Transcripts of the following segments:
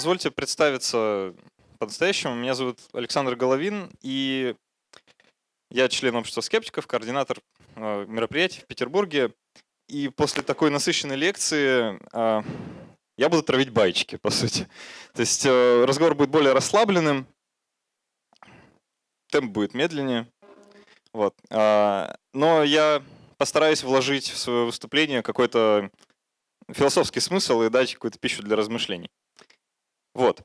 Позвольте представиться по-настоящему. Меня зовут Александр Головин, и я член общества скептиков, координатор э, мероприятий в Петербурге. И после такой насыщенной лекции э, я буду травить байчики, по сути. То есть э, разговор будет более расслабленным, темп будет медленнее. Вот. Но я постараюсь вложить в свое выступление какой-то философский смысл и дать какую-то пищу для размышлений. Вот.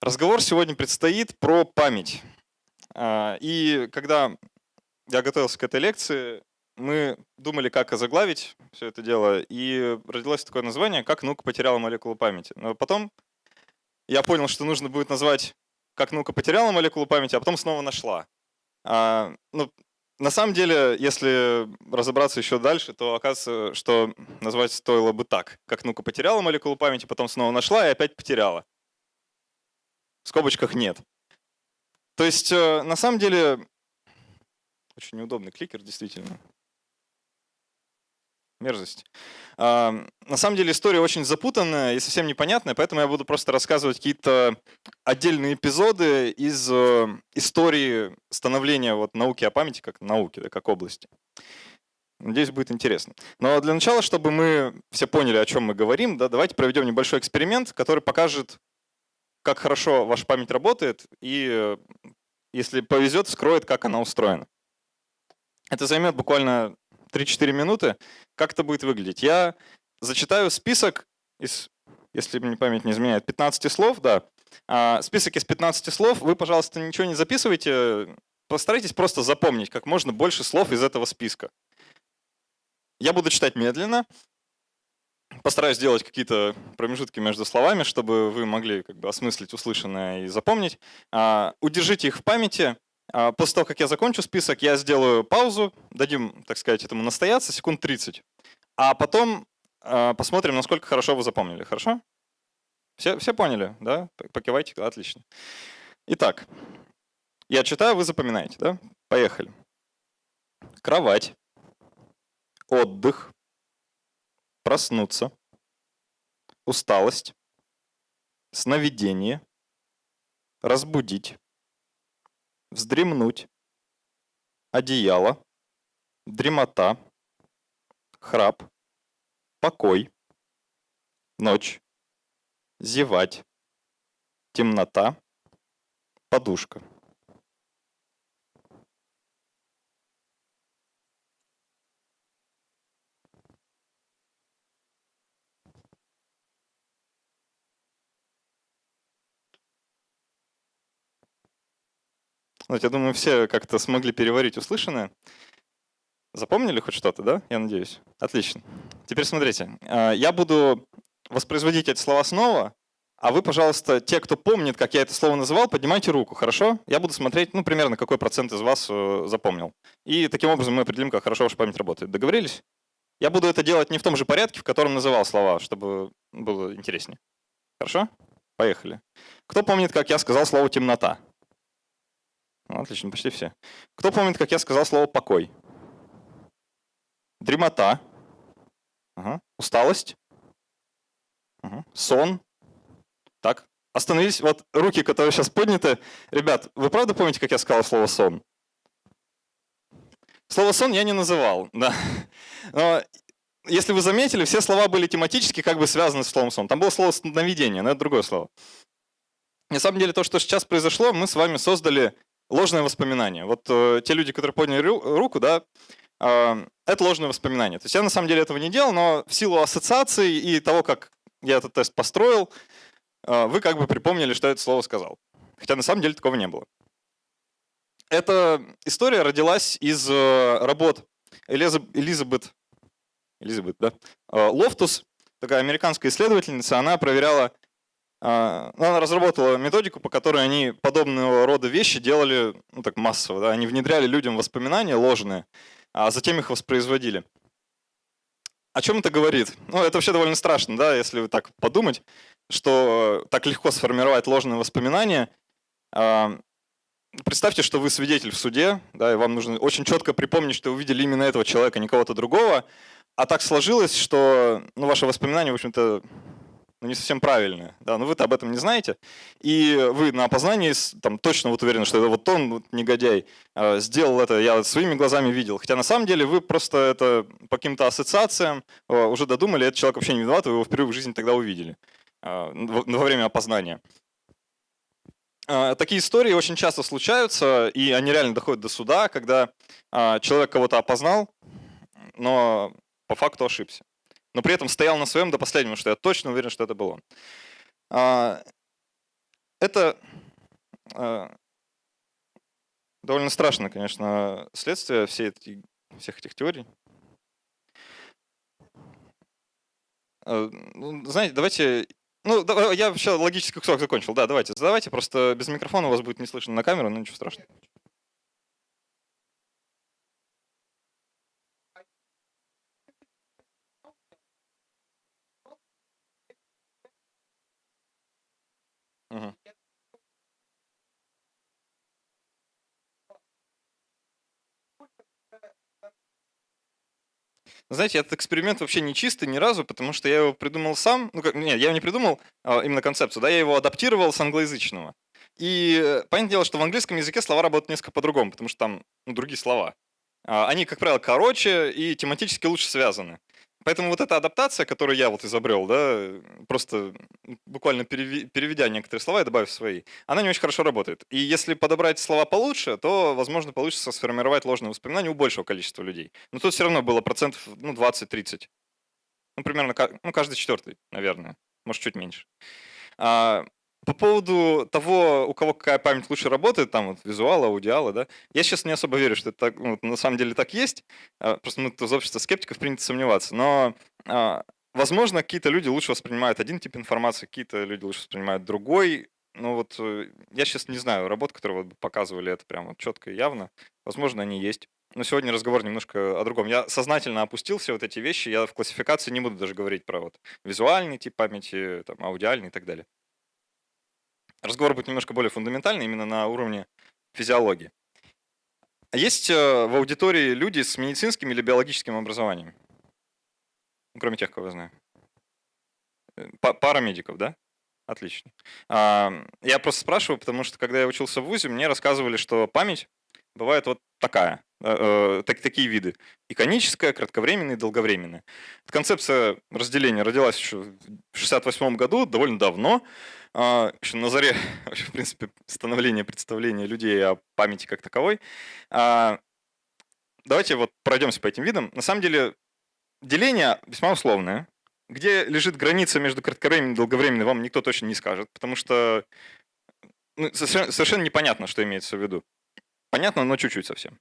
Разговор сегодня предстоит про память. А, и когда я готовился к этой лекции, мы думали, как озаглавить все это дело, и родилось такое название, как наука потеряла молекулу памяти. Но потом я понял, что нужно будет назвать, как наука потеряла молекулу памяти, а потом снова нашла. А, ну, на самом деле, если разобраться еще дальше, то оказывается, что назвать стоило бы так. Как ну-ка потеряла молекулу памяти, потом снова нашла и опять потеряла. В скобочках нет. То есть, э, на самом деле, очень неудобный кликер, действительно мерзость. На самом деле история очень запутанная и совсем непонятная, поэтому я буду просто рассказывать какие-то отдельные эпизоды из э, истории становления вот науки о памяти как науки, да, как области. Надеюсь, будет интересно. Но для начала, чтобы мы все поняли, о чем мы говорим, да, давайте проведем небольшой эксперимент, который покажет, как хорошо ваша память работает и, э, если повезет, скроет, как она устроена. Это займет буквально 3-4 минуты. Как это будет выглядеть? Я зачитаю список из, если мне память не изменяет, 15 слов, да. А, список из 15 слов. Вы, пожалуйста, ничего не записывайте. Постарайтесь просто запомнить как можно больше слов из этого списка. Я буду читать медленно. Постараюсь сделать какие-то промежутки между словами, чтобы вы могли как бы осмыслить услышанное и запомнить. А, удержите их в памяти. А, после того, как я закончу список, я сделаю паузу, дадим, так сказать, этому настояться секунд 30, а потом а, посмотрим, насколько хорошо вы запомнили. Хорошо? Все, все поняли, да? Покивайте, отлично. Итак, я читаю, вы запоминаете, да? Поехали. Кровать, отдых, проснуться, усталость, сновидение, разбудить, вздремнуть, одеяло, дремота, храп, покой, ночь, зевать, темнота, подушка. Вот, я думаю, все как-то смогли переварить услышанное. Запомнили хоть что-то, да? Я надеюсь. Отлично. Теперь смотрите. А, я буду воспроизводить эти слова снова, а вы, пожалуйста, те, кто помнит, как я это слово называл, поднимайте руку, хорошо? Я буду смотреть, ну, примерно, какой процент из вас э, запомнил. И таким образом мы определим, как хорошо ваша память работает. Договорились? Я буду это делать не в том же порядке, в котором называл слова, чтобы было интереснее. Хорошо? Поехали. Кто помнит, как я сказал слово «темнота»? Ну, отлично, почти все. Кто помнит, как я сказал слово «покой»? Дремота. Ага. Усталость. Ага. Сон. Так, остановились. Вот руки, которые сейчас подняты. Ребят, вы правда помните, как я сказал слово «сон»? Слово «сон» я не называл, да. Но если вы заметили, все слова были тематически как бы связаны с словом «сон». Там было слово «сновидение», но это другое слово. На самом деле то, что сейчас произошло, мы с вами создали ложное воспоминание. Вот э, те люди, которые подняли руку, да, э, это ложное воспоминание. То есть я на самом деле этого не делал, но в силу ассоциации и того, как я этот тест построил, э, вы как бы припомнили, что это слово сказал. Хотя на самом деле такого не было. Эта история родилась из э, работ Элизабет, Элизабет да? Э, Лофтус, такая американская исследовательница, она проверяла она разработала методику, по которой они подобного рода вещи делали ну, так массово. Да? Они внедряли людям воспоминания ложные, а затем их воспроизводили. О чем это говорит? Ну, это вообще довольно страшно, да, если так подумать, что так легко сформировать ложные воспоминания. А, представьте, что вы свидетель в суде, да, и вам нужно очень четко припомнить, что вы увидели именно этого человека, не кого-то другого, а так сложилось, что ну, ваши воспоминания, в общем-то, но не совсем правильное. Да, но вы-то об этом не знаете. И вы на опознании там, точно вот уверены, что это вот он, вот, негодяй, э, сделал это, я своими глазами видел. Хотя на самом деле вы просто это по каким-то ассоциациям э, уже додумали, этот человек вообще не виноват, вы его впервые в жизни тогда увидели э, во время опознания. Такие истории очень часто случаются, и они реально доходят до суда, когда человек кого-то опознал, но по факту ошибся но при этом стоял на своем до последнего, что я точно уверен, что это был он. А, это а, довольно страшно, конечно, следствие всех этих теорий. А, ну, знаете, давайте... Ну, я вообще логический кусок закончил. Да, давайте, задавайте. Просто без микрофона у вас будет не слышно на камеру, но ничего страшного. Знаете, этот эксперимент вообще не чистый ни разу, потому что я его придумал сам. Ну, как, нет, я его не придумал, а именно концепцию, да, я его адаптировал с англоязычного. И э, понятное дело, что в английском языке слова работают несколько по-другому, потому что там ну, другие слова. А, они, как правило, короче и тематически лучше связаны. Поэтому вот эта адаптация, которую я вот изобрел, да, просто буквально переведя некоторые слова и добавив свои, она не очень хорошо работает. И если подобрать слова получше, то, возможно, получится сформировать ложное воспоминание у большего количества людей. Но тут все равно было процентов ну, 20-30. Ну, примерно ну, каждый четвертый, наверное. Может, чуть меньше. А, по поводу того, у кого какая память лучше работает, там вот визуал, аудиалы, да, я сейчас не особо верю, что это так, ну, на самом деле так есть. А, просто мы из общества скептиков принято сомневаться. Но, а, возможно, какие-то люди лучше воспринимают один тип информации, какие-то люди лучше воспринимают другой. Ну вот э, я сейчас не знаю работ, которые вот показывали это прямо четко и явно. Возможно, они есть. Но сегодня разговор немножко о другом. Я сознательно опустил все вот эти вещи. Я в классификации не буду даже говорить про вот визуальный тип памяти, там, аудиальный и так далее. Разговор будет немножко более фундаментальный, именно на уровне физиологии. А есть э, в аудитории люди с медицинским или биологическим образованием? Ну, кроме тех, кого я знаю. Э, пара медиков, да? Отлично. А, я просто спрашиваю, потому что когда я учился в ВУЗе, мне рассказывали, что память бывает вот такая, э, так, такие виды. Иконическая, кратковременная и долговременная. Концепция разделения родилась еще в 1968 году, довольно давно. А, еще на заре, в принципе, становления представления людей о памяти как таковой. А, давайте вот пройдемся по этим видам. На самом деле деление весьма условное. Где лежит граница между кратковременной и долговременной, вам никто точно не скажет, потому что ну, совершенно непонятно, что имеется в виду. Понятно, но чуть-чуть совсем.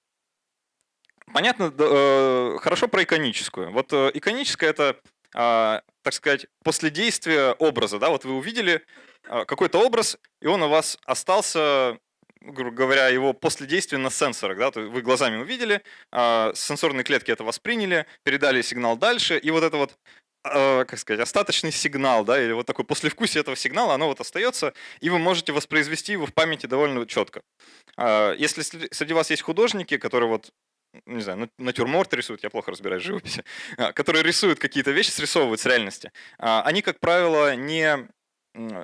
Понятно, э, хорошо про иконическую. Вот э, иконическая — это, э, так сказать, после действия образа. Да? Вот вы увидели а, какой-то образ, и он у вас остался, грубо говоря, его после действия на сенсорах. Да? То есть вы глазами увидели, а, сенсорные клетки это восприняли, передали сигнал дальше, и вот это вот а, как сказать, остаточный сигнал, да, или вот такой послевкусие этого сигнала, оно вот остается, и вы можете воспроизвести его в памяти довольно четко. Если среди вас есть художники, которые вот не знаю, натюрморт рисуют, я плохо разбираюсь в живописи, которые рисуют какие-то вещи, срисовывают с реальности, они, как правило, не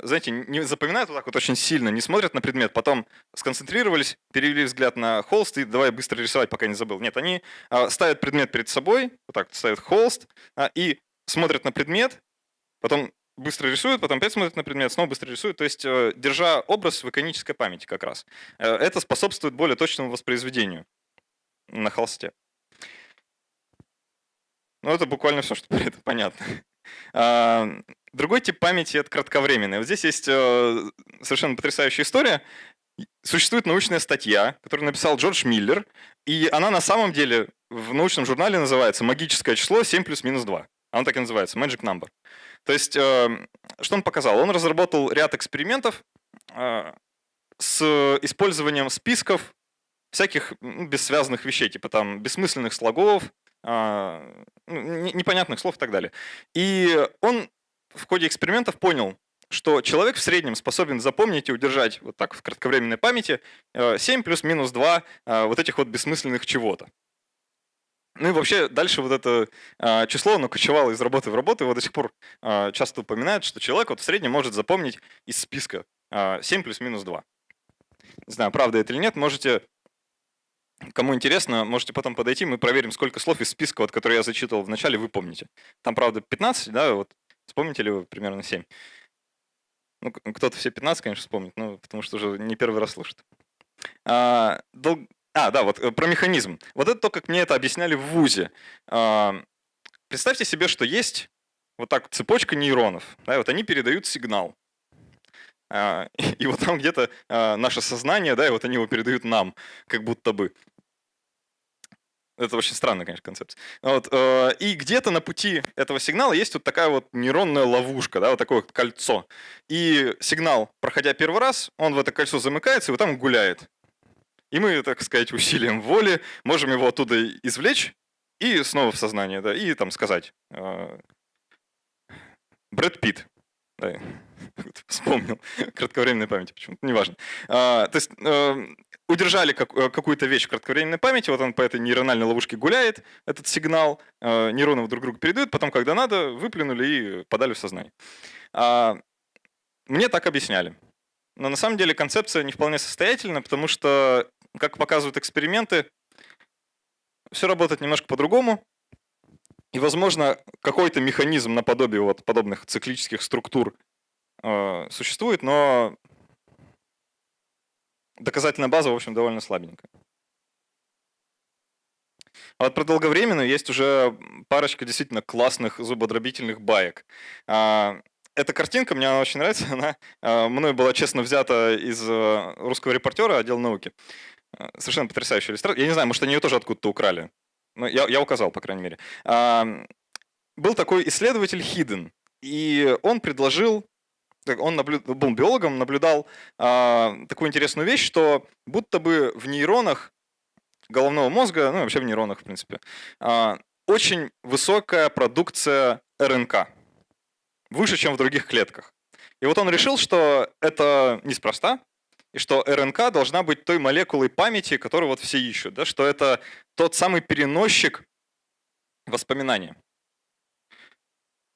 знаете, не запоминают вот так вот очень сильно, не смотрят на предмет, потом сконцентрировались, перевели взгляд на холст и давай быстро рисовать, пока не забыл. Нет, они а, ставят предмет перед собой, вот так ставят холст а, и смотрят на предмет, потом быстро рисуют, потом опять смотрят на предмет, снова быстро рисуют. То есть, э, держа образ в иконической памяти как раз. Э, это способствует более точному воспроизведению на холсте. Ну, это буквально все, что про это понятно. Другой тип памяти — это кратковременная. Вот здесь есть э, совершенно потрясающая история. Существует научная статья, которую написал Джордж Миллер, и она на самом деле в научном журнале называется «Магическое число 7 плюс минус 2». Оно так и называется, Magic Number. То есть, э, что он показал? Он разработал ряд экспериментов э, с использованием списков всяких бессвязанных вещей, типа там бессмысленных слогов, а, ну, непонятных слов и так далее. И он в ходе экспериментов понял, что человек в среднем способен запомнить и удержать вот так в кратковременной памяти 7 э, плюс-минус 2 э, вот этих вот бессмысленных чего-то. Ну и вообще дальше вот это э, число, оно кочевало из работы в работу, вот до сих пор э, часто упоминают, что человек вот в среднем может запомнить из списка э, 7 плюс-минус 2. Не знаю, правда это или нет, можете, кому интересно, можете потом подойти, мы проверим, сколько слов из списка, вот, который я зачитывал в начале, вы помните. Там, правда, 15, да, вот вспомните ли вы примерно 7? Ну, кто-то все 15, конечно, вспомнит, ну, потому что уже не первый раз слушает. А, дол... а, да, вот э, про механизм. Вот это то, как мне это объясняли в ВУЗе. А, представьте себе, что есть вот так цепочка нейронов. Да, вот они передают сигнал. А, и вот там где-то а, наше сознание, да, и вот они его передают нам, как будто бы. Это очень странная, конечно, концепция. Вот, э, и где-то на пути этого сигнала есть вот такая вот нейронная ловушка, да, вот такое вот кольцо. И сигнал, проходя первый раз, он в это кольцо замыкается и вот там гуляет. И мы, так сказать, усилием воли можем его оттуда извлечь и снова в сознание, да, и там сказать. Э, Брэд Питт. Да, вспомнил. Кратковременной памяти почему-то, неважно. А, то есть э, удержали как, э, какую-то вещь в кратковременной памяти, вот он по этой нейрональной ловушке гуляет, этот сигнал, э, нейроны друг другу передают, потом, когда надо, выплюнули и подали в сознание. А, мне так объясняли. Но на самом деле концепция не вполне состоятельна, потому что, как показывают эксперименты, все работает немножко по-другому. И, возможно, какой-то механизм наподобие вот подобных циклических структур э, существует, но доказательная база, в общем, довольно слабенькая. А вот про долговременную есть уже парочка действительно классных зубодробительных баек. А, эта картинка, мне она очень нравится, она а, мной была честно взята из э, русского репортера отдел науки. Совершенно потрясающая иллюстрация. Я не знаю, может, они ее тоже откуда-то украли. Но я, я указал, по крайней мере. Был такой исследователь Хиден, и он предложил он наблю... был биологом, наблюдал а, такую интересную вещь, что будто бы в нейронах головного мозга, ну вообще в нейронах, в принципе, а, очень высокая продукция РНК, выше, чем в других клетках. И вот он решил, что это неспроста, и что РНК должна быть той молекулой памяти, которую вот все ищут, да, что это тот самый переносчик воспоминания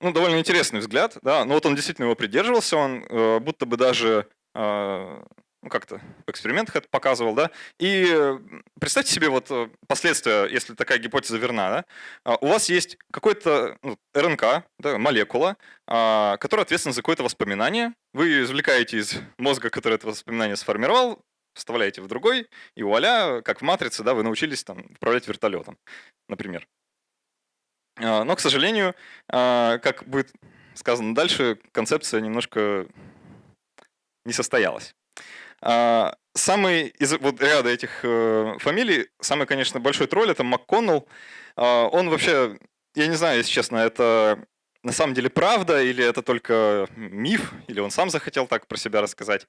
ну, довольно интересный взгляд, да, но вот он действительно его придерживался, он э, будто бы даже э, ну, как-то в экспериментах это показывал, да, и представьте себе вот э, последствия, если такая гипотеза верна, да, а, у вас есть какой-то ну, РНК, да, молекула, э, которая ответственна за какое-то воспоминание, вы ее извлекаете из мозга, который это воспоминание сформировал, вставляете в другой, и вуаля, как в «Матрице», да, вы научились там управлять вертолетом, например. А, но, к сожалению, а, как будет сказано дальше, концепция немножко не состоялась. А, самый из вот ряда этих э, фамилий, самый, конечно, большой тролль — это МакКоннелл. Он вообще, я не знаю, если честно, это на самом деле правда или это только миф, или он сам захотел так про себя рассказать.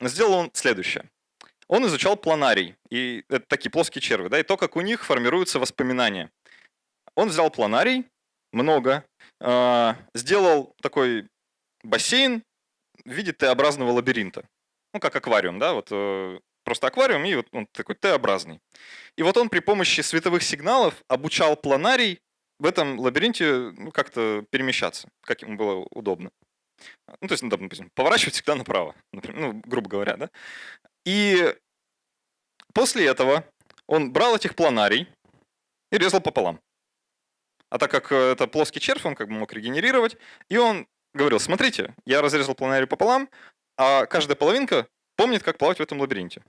Сделал он следующее. Он изучал планарий, и это такие плоские черви, да, и то, как у них формируются воспоминания. Он взял планарий, много, э, сделал такой бассейн в виде Т-образного лабиринта. Ну, как аквариум, да, вот э, просто аквариум, и вот он такой Т-образный. И вот он при помощи световых сигналов обучал планарий в этом лабиринте ну, как-то перемещаться, как ему было удобно. Ну, то есть, ну, допустим, поворачивать всегда направо, например, ну, грубо говоря, да. И после этого он брал этих планарий и резал пополам. А так как э, это плоский червь, он как бы мог регенерировать. И он говорил, смотрите, я разрезал планарий пополам, а каждая половинка помнит, как плавать в этом лабиринте.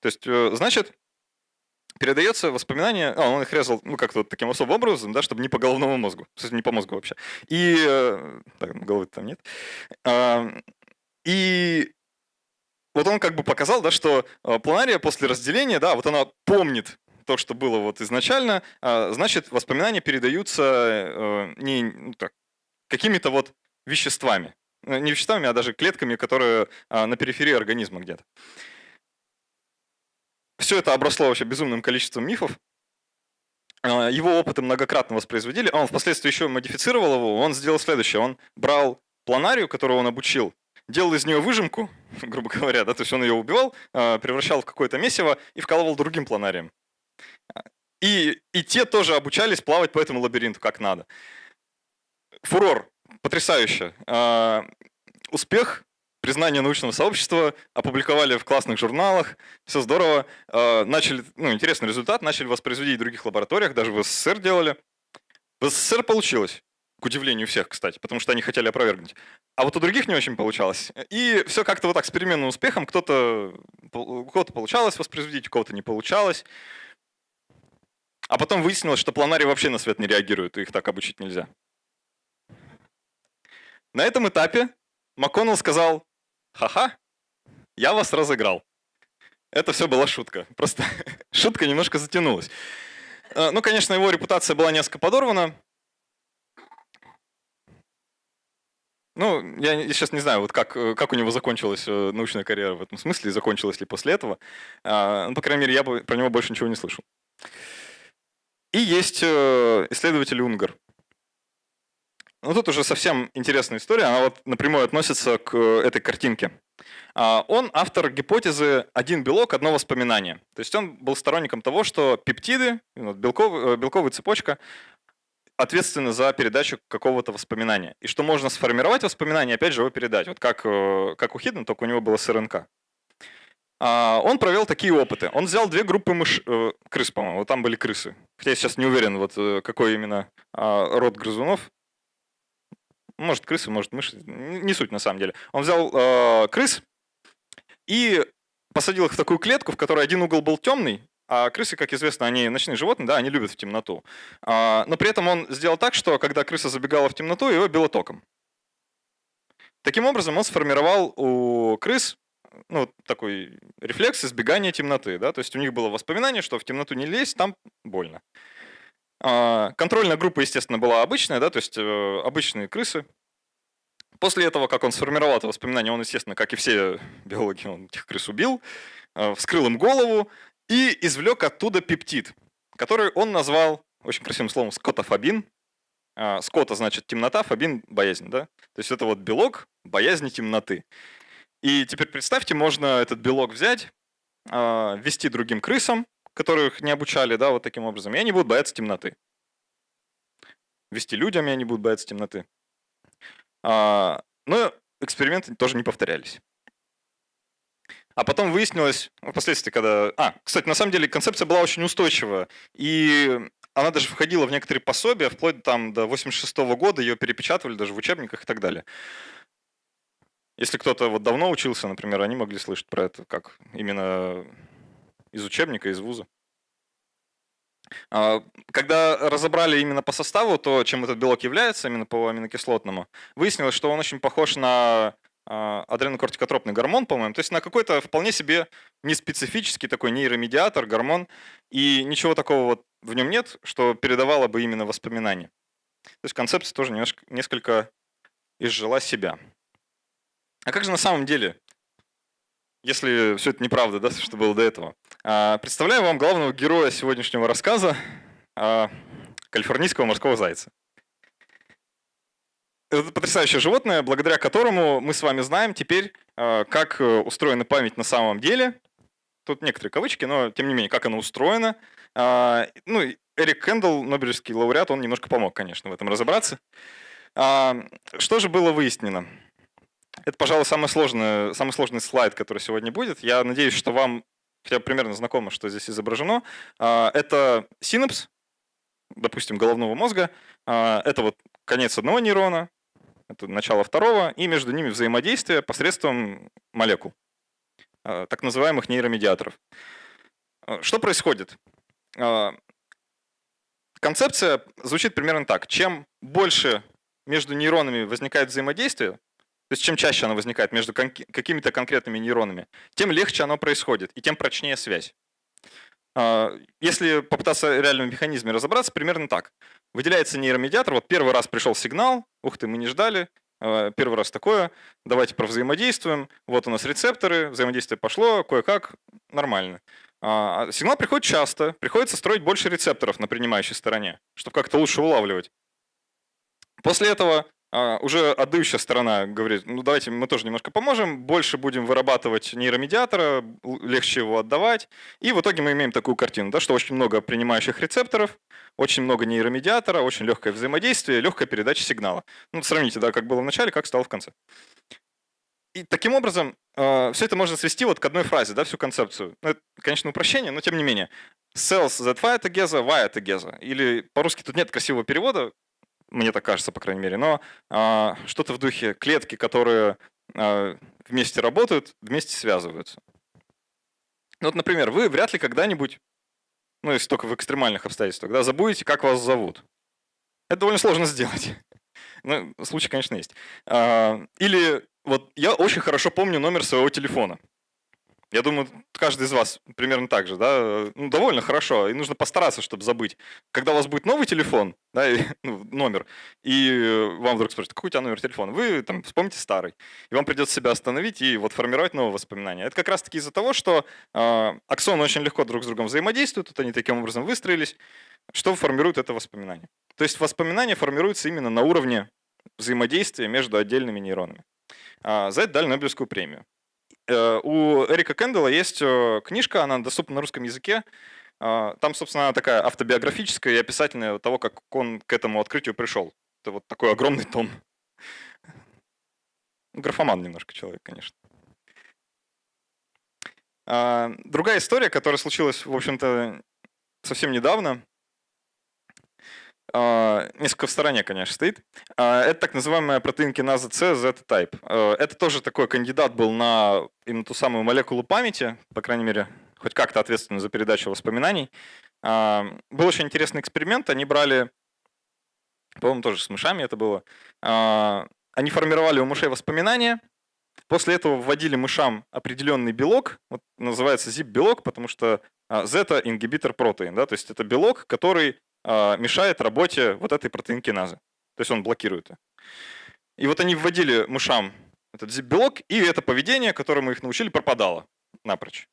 То есть, э, значит, передается воспоминание, а, он их резал, ну, как-то вот таким особым образом, да, чтобы не по головному мозгу, кстати, не по мозгу вообще. И, э, так, головы там нет. И вот он как бы показал, да, что планария после разделения, да, вот она помнит то, что было вот изначально, а, значит, воспоминания передаются э, не ну, так, какими-то вот веществами. Э, не веществами, а даже клетками, которые а, на периферии организма где-то. Все это обросло вообще безумным количеством мифов. А, его опыты многократно воспроизводили, он впоследствии еще модифицировал его. Он сделал следующее. Он брал планарию, которую он обучил, делал из нее выжимку, грубо говоря, да, то есть он ее убивал, превращал в какое-то месиво и вкалывал другим планарием. И, и те тоже обучались плавать по этому лабиринту как надо. Фурор. Потрясающе. А, успех, признание научного сообщества, опубликовали в классных журналах, все здорово. А, начали, ну, интересный результат, начали воспроизводить в других лабораториях, даже в СССР делали. В СССР получилось. К удивлению всех, кстати, потому что они хотели опровергнуть. А вот у других не очень получалось. И все как-то вот так с переменным успехом. Кто-то, у кого-то получалось воспроизводить, у кого-то не получалось. А потом выяснилось, что планарии вообще на свет не реагируют, и их так обучить нельзя. На этом этапе МакКоннелл сказал, ха-ха, я вас разыграл. Это все была шутка. Просто шутка немножко затянулась. Э, ну, конечно, его репутация была несколько подорвана. Ну, я сейчас не знаю, вот как, э, как у него закончилась э, научная карьера в этом смысле, и закончилась ли после этого. А, ну, по крайней мере, я про него больше ничего не слышал. И есть исследователь Унгар. Ну, тут уже совсем интересная история, она вот напрямую относится к этой картинке. А, он автор гипотезы «один белок, одно воспоминание». То есть он был сторонником того, что пептиды, белковая, белковая цепочка, ответственны за передачу какого-то воспоминания. И что можно сформировать воспоминание, опять же, его передать. Вот как, э, как у Хиддена, только у него было с РНК. А, он провел такие опыты. Он взял две группы мыш... Э, крыс, по-моему, вот там были крысы. Хотя я сейчас не уверен, вот э, какой именно а, род грызунов. Может, крысы, может, мыши. Не суть на самом деле. Он взял э, крыс и посадил их в такую клетку, в которой один угол был темный, а крысы, как известно, они ночные животные, да, они любят в темноту. А, но при этом он сделал так, что когда крыса забегала в темноту, его било током. Таким образом, он сформировал у крыс ну, такой рефлекс избегания темноты. Да? То есть у них было воспоминание, что в темноту не лезть, там больно. А, контрольная группа, естественно, была обычная, да, то есть э, обычные крысы. После этого, как он сформировал это воспоминание, он, естественно, как и все биологи, он этих крыс убил, э, вскрыл им голову и извлек оттуда пептид, который он назвал очень красивым словом скотофобин. А, скота значит темнота, фобин – боязнь. Да? То есть это вот белок боязни темноты. И теперь представьте, можно этот белок взять, а, ввести другим крысам, которых не обучали, да, вот таким образом, и они будут бояться темноты. Вести людям, и они будут бояться темноты. А, но эксперименты тоже не повторялись. А потом выяснилось, ну, впоследствии, когда... А, кстати, на самом деле концепция была очень устойчива. И она даже входила в некоторые пособия, вплоть там, до 86 -го года ее перепечатывали даже в учебниках и так далее. Если кто-то вот давно учился, например, они могли слышать про это, как именно из учебника, из вуза. А, когда разобрали именно по составу то, чем этот белок является, именно по аминокислотному, выяснилось, что он очень похож на а, адренокортикотропный гормон, по-моему, то есть на какой-то вполне себе неспецифический такой нейромедиатор, гормон, и ничего такого вот в нем нет, что передавало бы именно воспоминания. То есть концепция тоже немножко, несколько изжила себя. А как же на самом деле если все это неправда, да, что было до этого. А, представляю вам главного героя сегодняшнего рассказа, а, калифорнийского морского зайца. Это потрясающее животное, благодаря которому мы с вами знаем теперь, а, как э, устроена память на самом деле. Тут некоторые кавычки, но тем не менее, как она устроена. Ну, Эрик Кендалл, Нобелевский лауреат, он немножко помог, конечно, в этом разобраться. Что же было выяснено? Это, пожалуй, самый сложный, самый сложный слайд, который сегодня будет. Я надеюсь, что вам хотя бы примерно знакомо, что здесь изображено. А, это синапс, допустим, головного мозга. А, это вот конец одного нейрона, это начало второго, и между ними взаимодействие посредством молекул, а, так называемых нейромедиаторов. Что происходит? Концепция звучит примерно так. Чем больше между нейронами возникает взаимодействие, то есть чем чаще оно возникает? Между какими-то конкретными нейронами, тем легче оно происходит и тем прочнее связь. А, если попытаться в реальном механизме разобраться, примерно так. Выделяется нейромедиатор, вот первый раз пришел сигнал, ух ты, мы не ждали, а, первый раз такое, давайте провзаимодействуем, вот у нас рецепторы, взаимодействие пошло, кое-как, нормально. А, сигнал приходит часто, приходится строить больше рецепторов на принимающей стороне, чтобы как-то лучше улавливать. После этого а, уже отдающая сторона говорит, ну давайте мы тоже немножко поможем, больше будем вырабатывать нейромедиатора, легче его отдавать. И в итоге мы имеем такую картину, да, что очень много принимающих рецепторов, очень много нейромедиатора, очень легкое взаимодействие, легкая передача сигнала. Ну, сравните, да, как было в начале, как стало в конце. И таким образом э, все это можно свести вот к одной фразе, да, всю концепцию. Ну, это, конечно, упрощение, но тем не менее. Cells that fire together, wire together. Или по-русски тут нет красивого перевода, мне так кажется, по крайней мере, но а, что-то в духе клетки, которые а, вместе работают, вместе связываются. Ну, вот, например, вы вряд ли когда-нибудь, ну, если только в экстремальных обстоятельствах, да, забудете, как вас зовут. Это довольно сложно сделать. Ну, случай, конечно, есть. А, или вот я очень хорошо помню номер своего телефона. Я думаю, каждый из вас примерно так же, да, ну, довольно хорошо, и нужно постараться, чтобы забыть. Когда у вас будет новый телефон, да, и, ну, номер, и вам вдруг спросят, какой у тебя номер телефона, вы там вспомните старый, и вам придется себя остановить и вот формировать новые воспоминания. Это как раз-таки из-за того, что э, аксоны очень легко друг с другом взаимодействуют, вот они таким образом выстроились, что формирует это воспоминание. То есть воспоминания формируются именно на уровне взаимодействия между отдельными нейронами. А, за это дали Нобелевскую премию. Э, у Эрика Кэндалла есть э, книжка, она доступна на русском языке. А, там, собственно, она такая автобиографическая и описательная того, как он к этому открытию пришел. Это вот такой огромный том. Графоман немножко человек, конечно. Другая история, которая случилась, в общем-то, совсем недавно, несколько в стороне, конечно, стоит. А, это так называемая протеин-киназа C Z-type. А, это тоже такой кандидат был на именно ту самую молекулу памяти, по крайней мере, хоть как-то ответственную за передачу воспоминаний. Был очень интересный эксперимент. Они брали, по-моему, тоже с мышами это было. Они формировали у мышей воспоминания, После этого вводили мышам определенный белок, вот называется zip-белок, потому что Z ингибитор протеин, да, то есть это белок, который а, мешает работе вот этой протеинкиназы. То есть он блокирует. И вот они вводили мышам этот зип-белок, и это поведение, которому их научили, пропадало напрочь.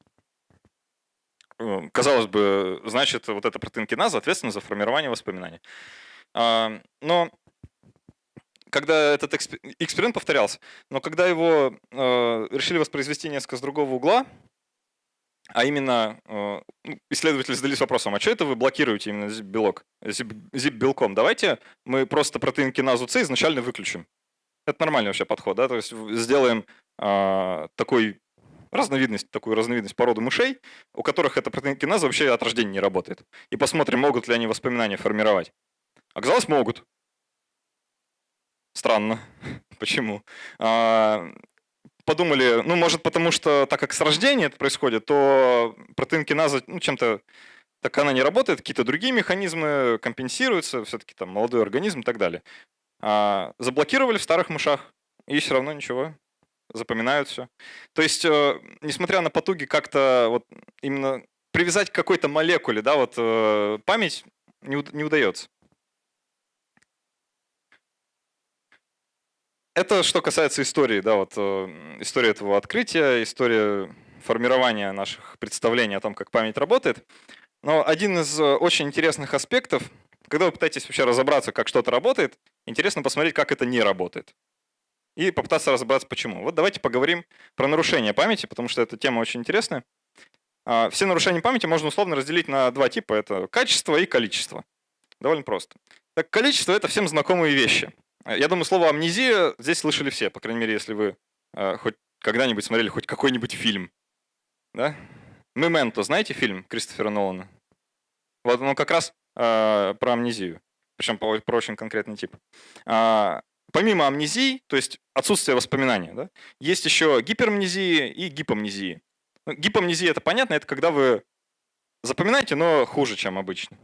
Э, казалось бы, значит, вот эта протеинкиназа ответственна за формирование воспоминаний. А, но когда этот эксперимент повторялся, но когда его э, решили воспроизвести несколько с другого угла, а именно э, ну, исследователи задались вопросом, а что это вы блокируете именно zip-белок, zip-белком? Давайте мы просто протеин киназу С изначально выключим. Это нормальный вообще подход, да, то есть сделаем а, такой разновидность, такую разновидность породы мышей, у которых эта протеин киназа вообще от рождения не работает. И посмотрим, могут ли они воспоминания формировать. Оказалось, могут. Странно. Почему? Подумали, ну, может, потому что, так как с рождения это происходит, то протеин киназа ну, чем-то так она не работает, какие-то другие механизмы компенсируются, все-таки там молодой организм и так далее. А, заблокировали в старых мышах, и все равно ничего, запоминают все. То есть, э, несмотря на потуги как-то вот именно привязать к какой-то молекуле, да, вот э, память не, не удается. Это что касается истории, да, вот э, история этого открытия, история формирования наших представлений о том, как память работает. Но один из э, очень интересных аспектов, когда вы пытаетесь вообще разобраться, как что-то работает, интересно посмотреть, как это не работает. И попытаться разобраться, почему. Вот давайте поговорим про нарушение памяти, потому что эта тема очень интересная. А, все нарушения памяти можно условно разделить на два типа. Это качество и количество. Довольно просто. Так, количество — это всем знакомые вещи. Э, я думаю, слово амнезия здесь слышали все, по крайней мере, если вы э, хоть когда-нибудь смотрели хоть какой-нибудь фильм. Да? «Мементо», знаете фильм Кристофера Нолана? Вот он как раз э, про амнезию, причем про, про очень конкретный тип. А, помимо амнезии, то есть отсутствия воспоминания, да, есть еще гиперамнезии и гипомнезии. Ну, гипомнезия это понятно, это когда вы запоминаете, но хуже, чем обычно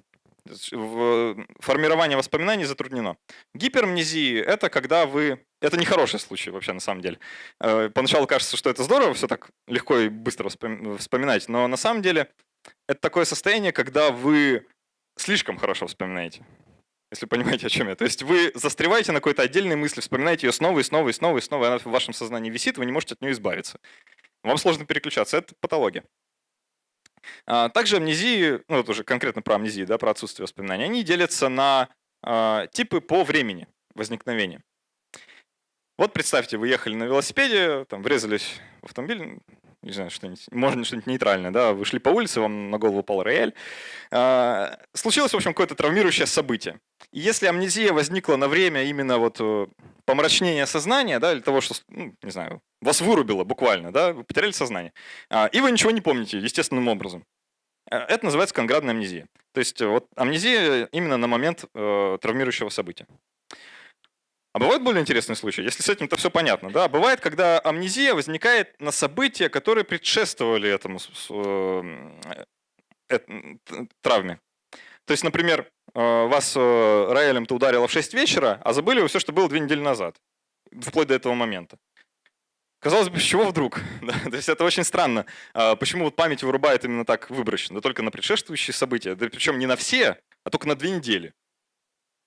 формирование воспоминаний затруднено. Гиперамнезии — это когда вы... Это не хороший случай вообще на самом деле. Э, поначалу кажется, что это здорово, все так легко и быстро вспоминать, но на самом деле это такое состояние, когда вы слишком хорошо вспоминаете. Если понимаете, о чем я. То есть вы застреваете на какой-то отдельной мысли, вспоминаете ее снова и снова и снова и снова, и она в вашем сознании висит, вы не можете от нее избавиться. Вам сложно переключаться. Это патология. А, также амнезии, ну это уже конкретно про амнезии, да, про отсутствие воспоминаний, они делятся на а, типы по времени возникновения. Вот представьте, вы ехали на велосипеде, там врезались в автомобиль, не знаю, что-нибудь, можно что-нибудь нейтральное, да, вы шли по улице, вам на голову упал рояль. А, случилось, в общем, какое-то травмирующее событие. И если амнезия возникла на время именно вот э, помрачнения сознания, да, или того, что, ну, не знаю, вас вырубило буквально, да, вы потеряли сознание, а, и вы ничего не помните естественным образом, э, это называется конградная амнезия. То есть вот амнезия именно на момент э, травмирующего события. А бывают более интересные случаи, если с этим-то все понятно. Да? Бывает, когда амнезия возникает на события, которые предшествовали этому э, травме. То есть, например, э, вас э, роялем-то ударило в 6 вечера, а забыли вы все, что было две недели назад, вплоть до этого момента. Казалось бы, с чего вдруг? Да, то есть это очень странно. А почему вот память вырубает именно так выборочно? Да только на предшествующие события, да причем не на все, а только на две недели.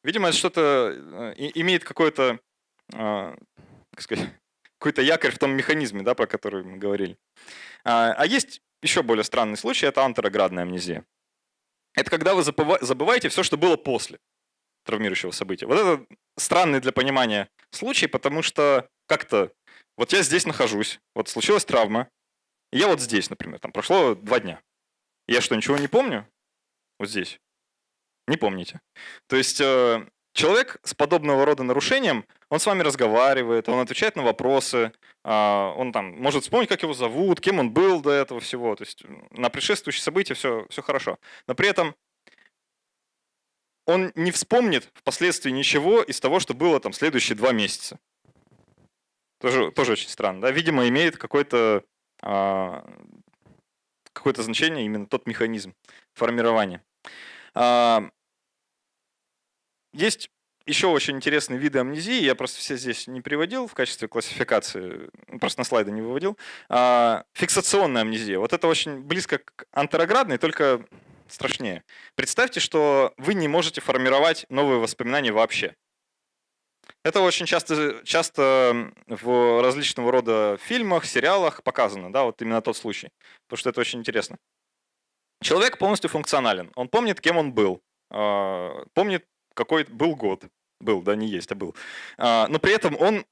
Видимо, это что-то э, имеет какой-то, а, как какой-то якорь в том механизме, да, про который мы говорили. А, а есть еще более странный случай, это антероградная амнезия. Это когда вы забываете все, что было после травмирующего события. Вот это странный для понимания случай, потому что как-то вот я здесь нахожусь, вот случилась травма, я вот здесь, например, там прошло два дня. Я что, ничего не помню? Вот здесь. Не помните. То есть э, человек с подобного рода нарушением, он с вами разговаривает, он отвечает на вопросы, а, он там может вспомнить, как его зовут, кем он был до этого всего. То есть на предшествующие события все, все хорошо. Но при этом он не вспомнит впоследствии ничего из того, что было там следующие два месяца. Тоже, тоже очень странно. Да? Видимо, имеет а, какое-то значение именно тот механизм формирования. А, есть еще очень интересные виды амнезии, я просто все здесь не приводил в качестве классификации, просто на слайды не выводил. А, фиксационная амнезия. Вот это очень близко к антероградной, только страшнее. Представьте, что вы не можете формировать новые воспоминания вообще. Это очень часто, часто в различного рода фильмах, сериалах показано, да, вот именно тот случай, потому что это очень интересно. Человек полностью функционален. Он помнит, кем он был. А, помнит, какой был год. Был, да, не есть, а был. А, но при этом он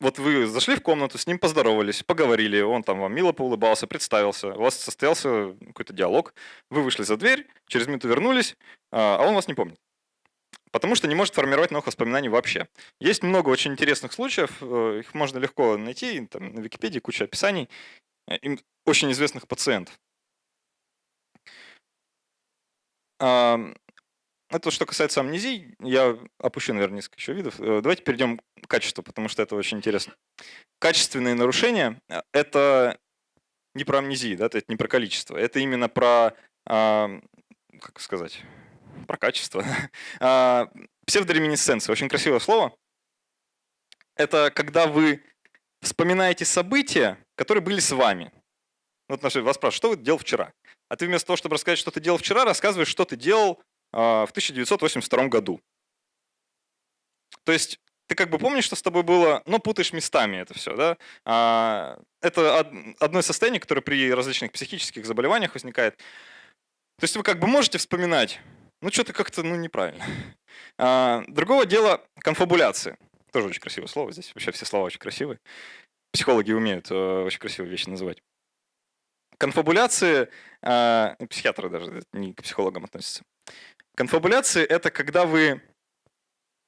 вот вы зашли в комнату, с ним поздоровались, поговорили, он там вам мило поулыбался, представился, у вас состоялся какой-то диалог, вы вышли за дверь, через минуту вернулись, а, а он вас не помнит. Потому что не может формировать новых воспоминаний вообще. Есть много очень интересных случаев, э, их можно легко найти, там на Википедии куча описаний, э, очень известных пациентов. Это что касается амнезий, я опущу, наверное, несколько еще видов. Э, давайте перейдем к качеству, потому что это очень интересно. Качественные нарушения э, — это не про амнезии, да, это не про количество, это именно про, как сказать, про качество. А, псевдореминесценция, очень красивое слово. Это когда вы вспоминаете события, которые были с вами. Вот вас спрашивают, что вы делал вчера? А ты вместо того, чтобы рассказать, что ты делал вчера, рассказываешь, что ты делал а, в 1982 году. То есть ты как бы помнишь, что с тобой было, но путаешь местами это все. Да? А, это одно из состояний, которое при различных психических заболеваниях возникает. То есть вы как бы можете вспоминать, ну что-то как-то ну, неправильно. А, другого дела конфабуляция. Тоже очень красивое слово здесь. Вообще все слова очень красивые. Психологи умеют э, очень красивые вещи называть. Конфабуляции, э, психиатры даже не к психологам относятся. Конфабуляции — это когда вы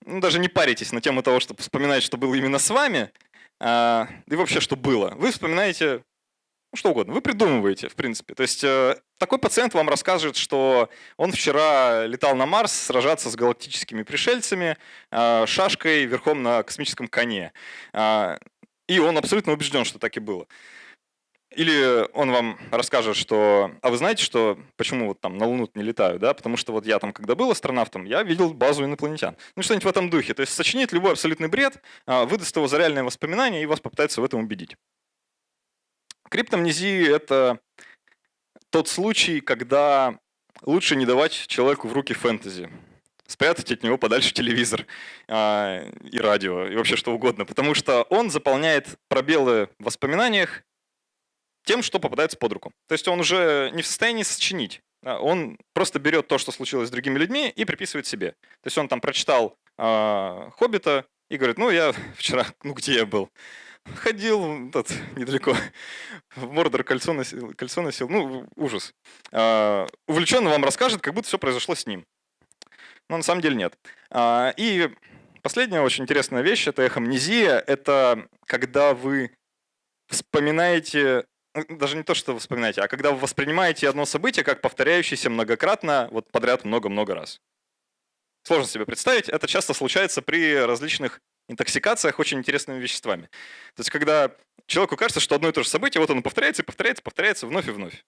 ну, даже не паритесь на тему того, чтобы вспоминать, что было именно с вами, э, и вообще, что было. Вы вспоминаете ну, что угодно, вы придумываете, в принципе. То есть э, такой пациент вам расскажет, что он вчера летал на Марс сражаться с галактическими пришельцами э, шашкой верхом на космическом коне. Э, и он абсолютно убежден, что так и было. Или он вам расскажет, что, а вы знаете, что почему вот там на Луну не летаю, да? Потому что вот я там, когда был астронавтом, я видел базу инопланетян. Ну, что-нибудь в этом духе. То есть сочинит любой абсолютный бред, а, выдаст его за реальные воспоминания и вас попытается в этом убедить. Криптомнезия — это тот случай, когда лучше не давать человеку в руки фэнтези спрятать от него подальше телевизор э, и радио, и вообще что угодно, потому что он заполняет пробелы в воспоминаниях тем, что попадается под руку. То есть он уже не в состоянии сочинить. Он просто берет то, что случилось с другими людьми, и приписывает себе. То есть он там прочитал э, «Хоббита», и говорит, ну я вчера, ну где я был? Ходил тут недалеко, в Мордор кольцо носил, кольцо носил. Ну, ужас. А, увлеченно вам расскажет, как будто все произошло с ним. Но на самом деле нет. А, и последняя очень интересная вещь – это эхомнезия. Это когда вы вспоминаете даже не то, что вы вспоминаете, а когда вы воспринимаете одно событие как повторяющееся многократно, вот подряд много-много раз. Сложно себе представить. Это часто случается при различных интоксикациях очень интересными веществами. То есть, когда человеку кажется, что одно и то же событие, вот оно повторяется, повторяется, повторяется вновь и вновь.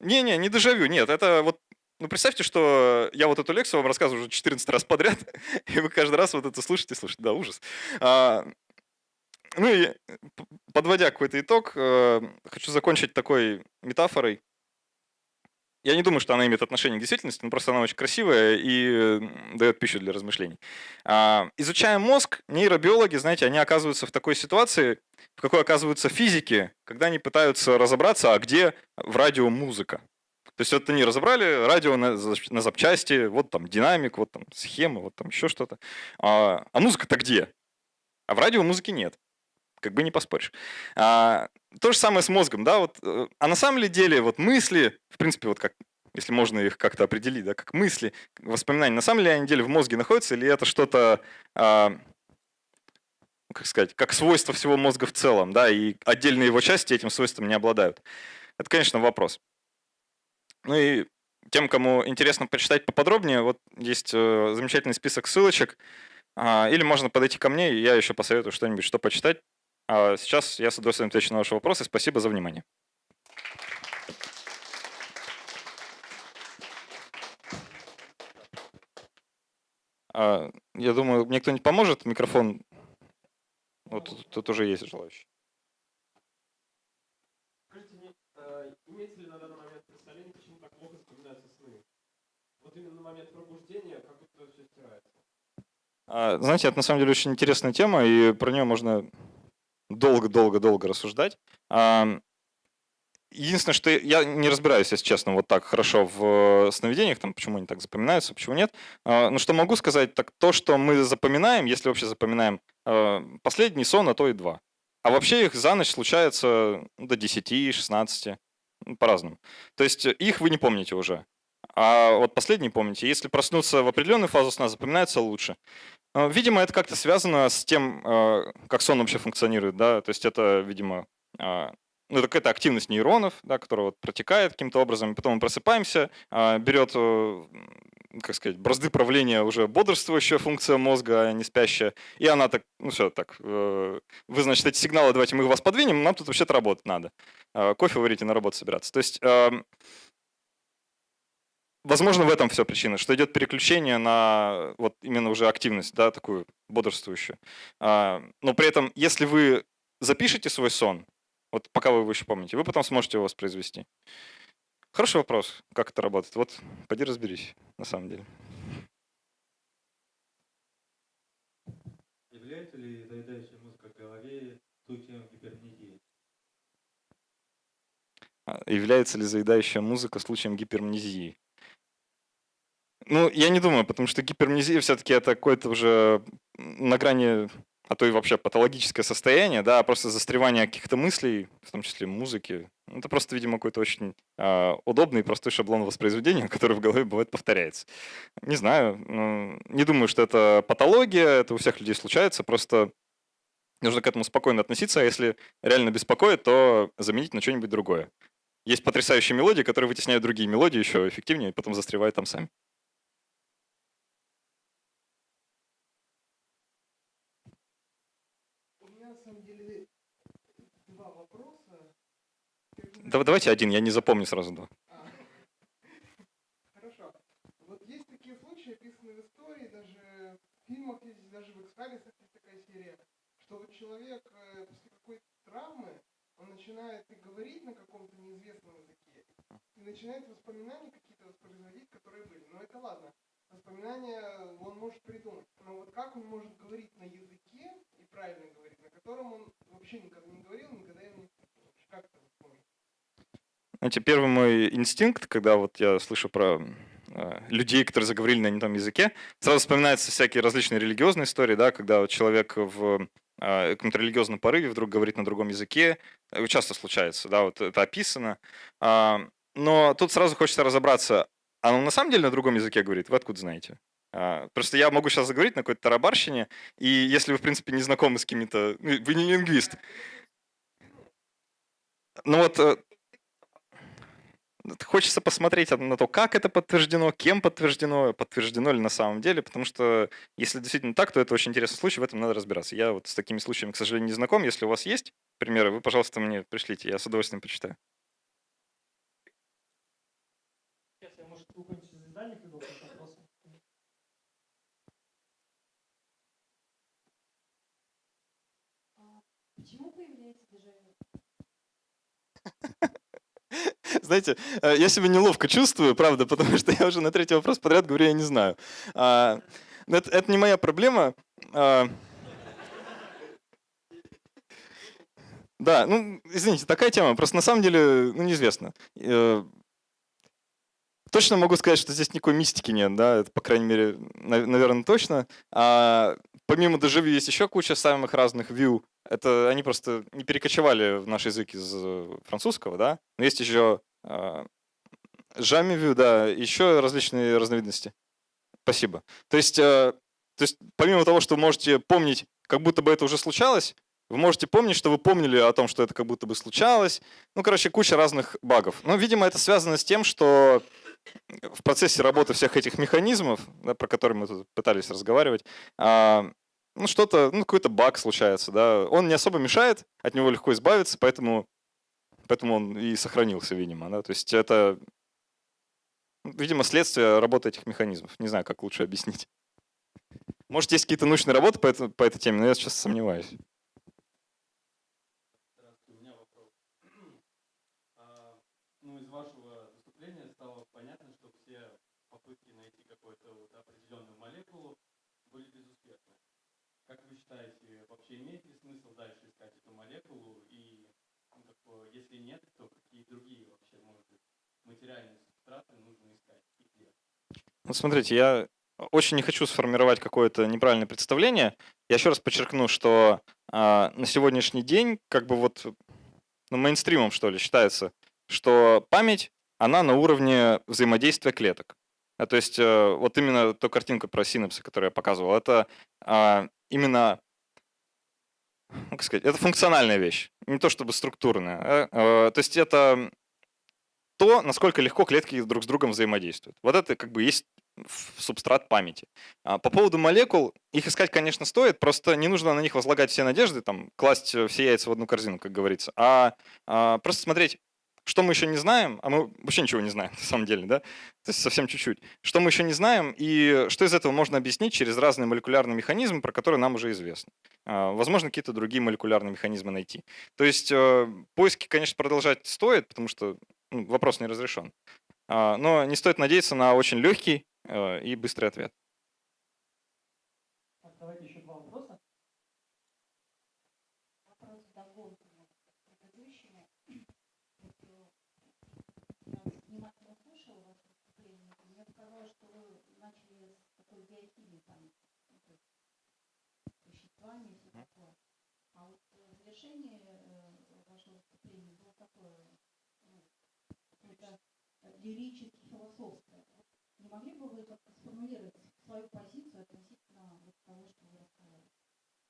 Не-не, не дежавю, нет, это вот ну, представьте, что я вот эту лекцию вам рассказываю уже 14 раз подряд, и вы каждый раз вот это слушаете, слушаете. Да, ужас. А, ну и подводя какой-то итог, э, хочу закончить такой метафорой. Я не думаю, что она имеет отношение к действительности, но просто она очень красивая и дает пищу для размышлений. А, изучая мозг, нейробиологи, знаете, они оказываются в такой ситуации, в какой оказываются физики, когда они пытаются разобраться, а где в радио музыка. То есть вот они разобрали радио на, на запчасти, вот там динамик, вот там схема, вот там еще что-то. А, а музыка-то где? А в радио музыки нет как бы не поспоришь. А, то же самое с мозгом, да, вот, э, а на самом ли деле вот мысли, в принципе, вот как, если можно их как-то определить, да, как мысли, воспоминания, на самом ли они деле в мозге находятся, или это что-то, а, как сказать, как свойство всего мозга в целом, да, и отдельные его части этим свойством не обладают? Это, конечно, вопрос. Ну и тем, кому интересно почитать поподробнее, вот есть э, замечательный список ссылочек, а, или можно подойти ко мне, и я еще посоветую что-нибудь, что почитать. А сейчас я с удовольствием отвечу на ваши вопросы. Спасибо за внимание. А, я думаю, мне кто-нибудь поможет? Микрофон. Вот тут, тут уже есть желающий. Скажите, а, имеется ли на данный момент представление, почему так плохо вспоминаются сны? Вот именно на момент пробуждения как будто все стирается. А, знаете, это на самом деле очень интересная тема, и про нее можно долго-долго-долго рассуждать. Единственное, что я не разбираюсь, если честно, вот так хорошо в сновидениях, там, почему они так запоминаются, почему нет. А, но что могу сказать, так то, что мы запоминаем, если вообще запоминаем, а, последний сон, а то и два. А вообще их за ночь случается ну, до 10-16, ну, по-разному. То есть их вы не помните уже. А вот последний помните. Если проснуться в определенную фазу сна, запоминается лучше. А, видимо, это как-то связано с тем, а, как сон вообще функционирует. Да? То есть это, видимо, а, ну, это какая-то активность нейронов, да, которая вот протекает каким-то образом, потом мы просыпаемся, берет, э, как сказать, бразды правления уже бодрствующая функция мозга, а не спящая, и она так, ну все, так, э, вы, значит, эти сигналы, давайте мы вас подвинем, нам тут вообще-то работать надо. Кофе варить и на работу собираться. То есть Возможно, в этом все причина, что идет переключение на вот именно уже активность, да, такую бодрствующую. А, но при этом, если вы запишете свой сон, вот пока вы его еще помните, вы потом сможете его воспроизвести. Хороший вопрос, как это работает. Вот, пойди разберись, на самом деле. Является ли заедающая музыка в голове случаем гипермнезии? А, является ли заедающая музыка случаем гипермнезии? Ну, я не думаю, потому что гипермнезия все-таки это какое-то уже на грани, а то и вообще патологическое состояние, да, просто застревание каких-то мыслей, в том числе музыки. Это просто, видимо, какой-то очень э, удобный и простой шаблон воспроизведения, который в голове бывает повторяется. Не знаю, ну, не думаю, что это патология, это у всех людей случается, просто нужно к этому спокойно относиться, а если реально беспокоит, то заменить на что-нибудь другое. Есть потрясающие мелодии, которые вытесняют другие мелодии еще эффективнее, и потом застревают там сами. Да, давайте один, я не запомню сразу два. А. Хорошо. Вот есть такие случаи, описанные в истории, даже в фильмах есть, даже в Экспалисах есть такая серия, что вот человек э, после какой-то травмы, он начинает и говорить на каком-то неизвестном языке, и начинает воспоминания какие-то воспроизводить, которые были. Но это ладно. Воспоминания он может придумать. Но вот как он может говорить на языке, и правильно говорить, на котором он вообще никогда не говорил, никогда им не... Как это знаете, первый мой инстинкт, когда вот я слышу про э, людей, которые заговорили на не том языке. Сразу вспоминаются всякие различные религиозные истории, да, когда человек в э, каком-то религиозном порыве вдруг говорит на другом языке. Это часто случается, да, вот это описано. А, но тут сразу хочется разобраться, а он на самом деле на другом языке говорит? Вы откуда знаете? А, просто я могу сейчас заговорить на какой-то тарабарщине, и если вы, в принципе, не знакомы с какими-то... Ну, вы не лингвист. Ну вот э, хочется посмотреть на то, как это подтверждено, кем подтверждено, подтверждено ли на самом деле, потому что если действительно так, то это очень интересный случай, в этом надо разбираться. Я вот с такими случаями, к сожалению, не знаком. Если у вас есть примеры, вы, пожалуйста, мне пришлите, я с удовольствием почитаю. Вопрос. Почему появляется дежавю? Знаете, э, я себя неловко чувствую, правда, потому что я уже на третий вопрос подряд говорю, я не знаю. А, это, это не моя проблема. А, да, ну, извините, такая тема. Просто на самом деле, ну, неизвестно. Э, точно могу сказать, что здесь никакой мистики нет, да, это, по крайней мере, наверное, точно. А помимо дежавю есть еще куча самых разных view. Это они просто не перекочевали в наш язык из французского, да. Но есть еще а, Жамивю, да, еще различные разновидности. Спасибо. То есть, э, то есть, помимо того, что вы можете помнить, как будто бы это уже случалось, вы можете помнить, что вы помнили о том, что это как будто бы случалось. Ну, короче, куча разных багов. Но, видимо, это связано с тем, что в процессе работы всех этих механизмов, да, про которые мы тут пытались разговаривать, а, ну, что-то, ну, какой-то баг случается, да. Он не особо мешает, от него легко избавиться, поэтому Поэтому он и сохранился, видимо. Да? То есть это, видимо, следствие работы этих механизмов. Не знаю, как лучше объяснить. Может, есть какие-то научные работы по, это, по этой теме, но я сейчас сомневаюсь. У меня вопрос. А, ну, из вашего выступления стало понятно, что все попытки найти какую-то вот определенную молекулу были безуспешны. Как вы считаете, вообще имеет ли смысл дальше искать эту молекулу и если нет, то какие другие вообще, может быть, материальные субстраты нужно искать и где? Ну, смотрите, я очень не хочу сформировать какое-то неправильное представление. Я еще раз подчеркну, что э, на сегодняшний день как бы вот ну, мейнстримом, что ли, считается, что память, она на уровне взаимодействия клеток. А, то есть э, вот именно ту картинку про синапсы, которую я показывал, это э, именно как сказать, это функциональная вещь, не то чтобы структурная. А, а, то есть это то, насколько легко клетки друг с другом взаимодействуют. Вот это как бы есть субстрат памяти. А по поводу молекул, их искать, конечно, стоит, просто не нужно на них возлагать все надежды, там, класть все яйца в одну корзину, как говорится, а просто смотреть, что мы еще не знаем, а мы вообще ничего не знаем на самом деле, да? То есть совсем чуть-чуть. Что мы еще не знаем и что из этого можно объяснить через разные молекулярные механизмы, про которые нам уже известно. А, возможно, какие-то другие молекулярные механизмы найти. То есть э, поиски, конечно, продолжать стоит, потому что ну, вопрос не разрешен. А, но не стоит надеяться на очень легкий э, и быстрый ответ. Давайте еще два вопроса. вами и все такое. А вот э, завершение э, вашего выступления было такое, ну, какое-то лирически философское. Не могли бы вы как-то сформулировать свою позицию относительно вот того, что вы рассказали?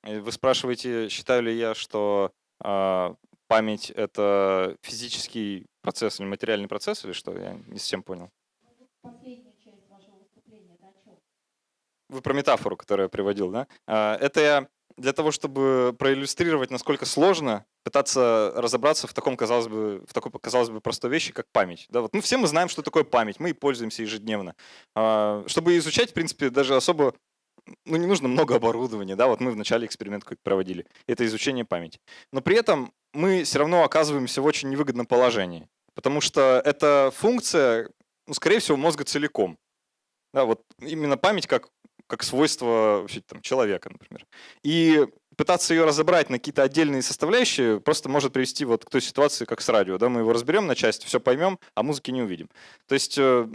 Э, вы спрашиваете, считаю ли я, что э, память — это физический процесс или материальный процесс, или что? Я не совсем понял. Ну, последняя часть вашего выступления, это о чем? Вы про метафору, которую я приводил, да? Это я для того, чтобы проиллюстрировать, насколько сложно пытаться разобраться в таком, казалось бы, в такой, казалось бы, простой вещи, как память. Да, вот, ну, все мы знаем, что такое память, мы и пользуемся ежедневно. А, чтобы изучать, в принципе, даже особо ну, не нужно много оборудования, да, вот мы в начале эксперимент какой-то проводили, это изучение памяти. Но при этом мы все равно оказываемся в очень невыгодном положении, потому что эта функция, ну, скорее всего, мозга целиком. Да, вот именно память как как свойство вообще, там, человека, например. И пытаться ее разобрать на какие-то отдельные составляющие просто может привести вот к той ситуации, как с радио. Да? Мы его разберем на части, все поймем, а музыки не увидим. То есть э,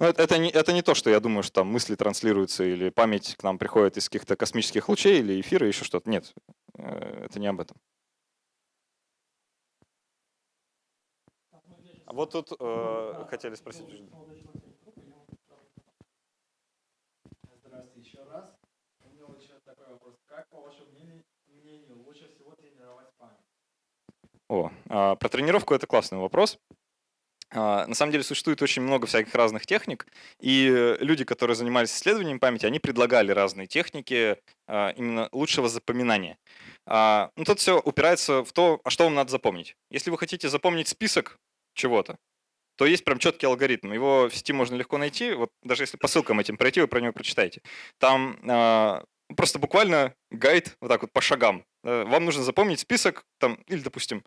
Ну, это, это, не, это не то, что я думаю, что там мысли транслируются или память к нам приходит из каких-то космических лучей или эфира, еще что-то. Нет, э, это не об этом. А вот тут э, хотели спросить. Здравствуйте еще раз. У меня вот еще такой вопрос. Как, по вашему мнению, мнению лучше всего тренировать память? О, а, про тренировку это классный вопрос. А, На самом деле существует очень много всяких разных техник, и люди, которые занимались исследованием памяти, они предлагали разные техники а, именно лучшего запоминания. А, Ну, тут все упирается в то, а что вам надо запомнить. Если вы хотите запомнить список чего-то, то есть прям четкий алгоритм. Его в сети можно легко найти. Вот даже если по ссылкам этим пройти, вы про него прочитаете. Там просто буквально гайд вот так вот по шагам. Э, Вам нужно запомнить список, там, или, допустим,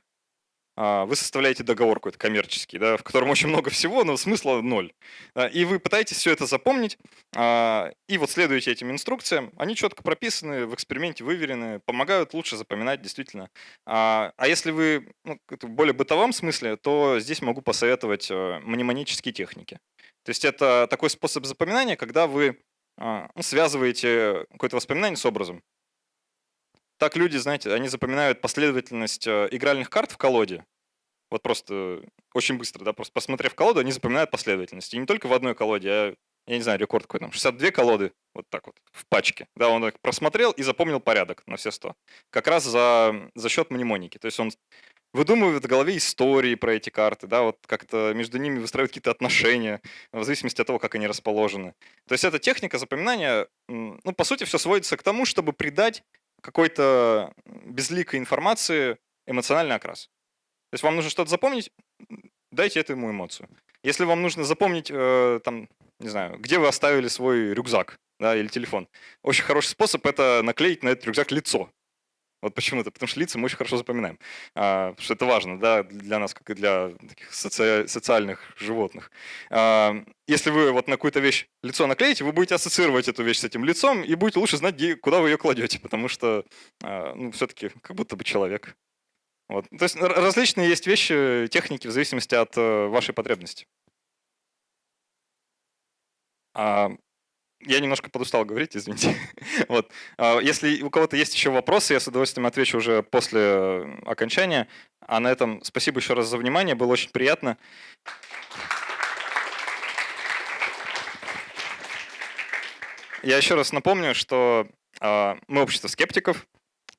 вы составляете договор какой-то коммерческий, да, в котором очень много всего, но смысла ноль. А, И вы пытаетесь все это запомнить, а, и вот следуете этим инструкциям. Они четко прописаны, в эксперименте выверены, помогают лучше запоминать действительно. А а если вы ну, в более бытовом смысле, то здесь могу посоветовать э, мнемонические техники. То есть это такой способ запоминания, когда вы а, ну, связываете какое-то воспоминание с образом. Так люди, знаете, они запоминают последовательность э, игральных карт в колоде. Вот просто очень быстро, да, просто посмотрев колоду, они запоминают последовательность. И не только в одной колоде, а, я не знаю, рекорд какой там, 62 колоды, вот так вот, в пачке. Да, он их просмотрел и запомнил порядок на все 100. Как раз за, за счет мнемоники. То есть он выдумывает в голове истории про эти карты, да, вот как-то между ними выстраивает какие-то отношения, в зависимости от того, как они расположены. То есть эта техника запоминания, ну, по сути, все сводится к тому, чтобы придать какой-то безликой информации эмоциональный окрас. То есть вам нужно что-то запомнить, дайте этому эмоцию. Если вам нужно запомнить, э, там, не знаю, где вы оставили свой рюкзак да, или телефон, очень хороший способ это наклеить на этот рюкзак лицо. Вот почему-то, потому что лица мы очень хорошо запоминаем. А, что это важно да, для нас, как и для таких соци- социальных животных. А, если вы вот на какую-то вещь лицо наклеите, вы будете ассоциировать эту вещь с этим лицом и будете лучше знать, где, куда вы ее кладете, потому что а, ну, все-таки как будто бы человек. Вот. То есть различные есть вещи, техники в зависимости от э, вашей потребности. А, я немножко подустал говорить, извините. вот. А, Если у кого-то есть еще вопросы, я с удовольствием отвечу уже после э, окончания. А на этом спасибо еще раз за внимание, было очень приятно. Я еще раз напомню, что а, мы общество скептиков,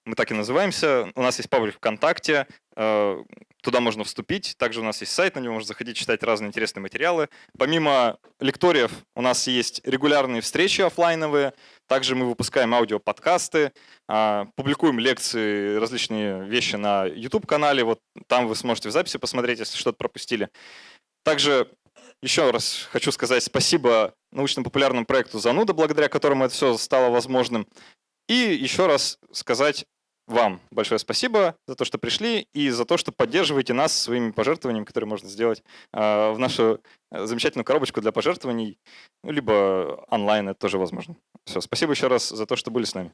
мы так и называемся. У нас есть паблик ВКонтакте, э, туда можно вступить. Также у нас есть сайт, на него можно заходить, читать разные интересные материалы. Помимо лекториев у нас есть регулярные встречи оффлайновые. Также мы выпускаем аудиоподкасты, а, публикуем лекции, различные вещи на YouTube-канале. Вот там вы сможете в записи посмотреть, если что-то пропустили. Также еще раз хочу сказать спасибо научно-популярному проекту «Зануда», благодаря которому это все стало возможным. И еще раз сказать вам большое спасибо за то, что пришли и за то, что поддерживаете нас своими пожертвованиями, которые можно сделать э, в нашу э, замечательную коробочку для пожертвований, ну, либо онлайн, это тоже возможно. Все, спасибо еще раз за то, что были с нами.